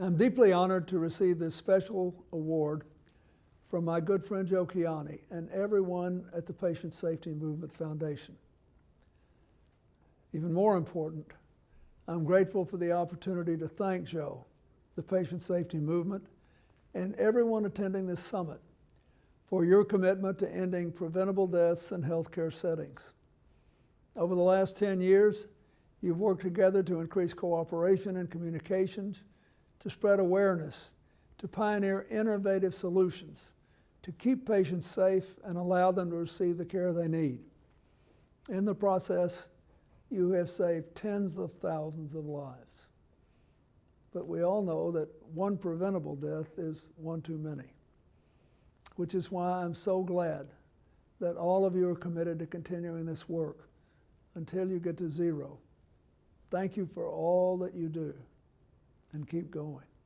I'm deeply honored to receive this special award from my good friend Joe Kiani and everyone at the Patient Safety Movement Foundation. Even more important, I'm grateful for the opportunity to thank Joe, the Patient Safety Movement, and everyone attending this summit for your commitment to ending preventable deaths in healthcare settings. Over the last 10 years, you've worked together to increase cooperation and communications, to spread awareness, to pioneer innovative solutions, to keep patients safe and allow them to receive the care they need. In the process, you have saved tens of thousands of lives. But we all know that one preventable death is one too many, which is why I'm so glad that all of you are committed to continuing this work until you get to zero. Thank you for all that you do and keep going.